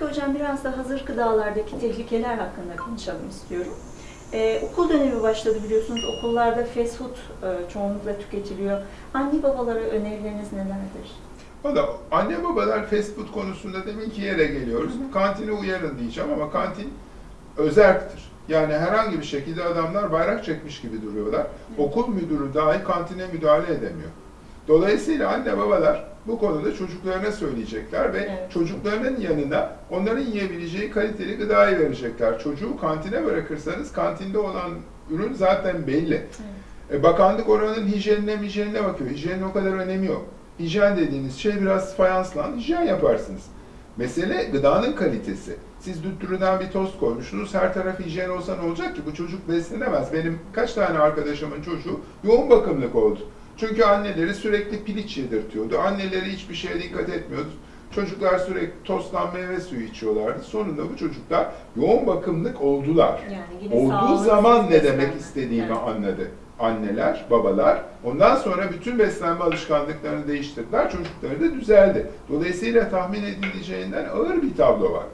Peki hocam biraz da hazır gıdalardaki tehlikeler hakkında konuşalım istiyorum. Ee, okul dönemi başladı biliyorsunuz. Okullarda fast food e, çoğunlukla tüketiliyor. Anne babalara önerileriniz nelerdir? Valla anne babalar fast food konusunda deminki yere geliyoruz. Kantine uyarın diyeceğim ama kantin özerktir. Yani herhangi bir şekilde adamlar bayrak çekmiş gibi duruyorlar. Okul müdürü dahi kantine müdahale edemiyor. Dolayısıyla anne babalar bu konuda çocuklarına söyleyecekler ve Evet. çocuklarının yanına onların yiyebileceği kaliteli gıdayı verecekler. Çocuğu kantine bırakırsanız kantinde olan ürün zaten belli. E, bakanlık oranın hijyenine hijyenine bakıyor. Hijyenin o kadar önemi yok. Hijyen dediğiniz şey biraz fayanslan, hijyen yaparsınız. Mesele gıdanın kalitesi. Siz düttürüden bir tost koymuşsunuz, her taraf hijyen olsa ne olacak ki? Bu çocuk beslenemez. Benim kaç tane arkadaşımın çocuğu yoğun bakımlık oldu. Çünkü anneleri sürekli piliç yedirtiyordu. Anneleri hiçbir şeye dikkat etmiyordu. Çocuklar sürekli tosttan meyve suyu içiyorlardı. Sonunda bu çocuklar yoğun bakımlık oldular. Yani Olduğu zaman ne demek istediğimi Evet. anladı. Anneler, babalar. Ondan sonra bütün beslenme alışkanlıklarını değiştirdiler. Çocukları da düzeldi. Dolayısıyla tahmin edileceğinden ağır bir tablo var.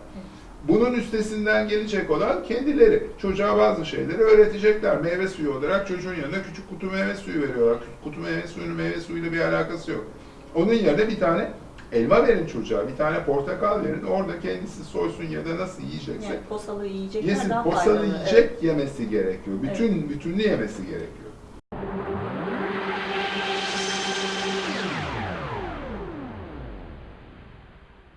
Bunun üstesinden gelecek olan kendileri. Çocuğa bazı şeyleri öğretecekler. Meyve suyu olarak çocuğun yanına küçük kutu meyve suyu veriyorlar. Kutu meyve suyunun meyve suyuyla bir alakası yok. Onun yerine bir tane elma verin çocuğa, bir tane portakal verin. Orada kendisi soysun ya da nasıl yiyecekse Yani posalı yiyecekler yesin. daha Posalı faydalı. yiyecek yemesi gerekiyor. Bütün bütünlü yemesi gerekiyor.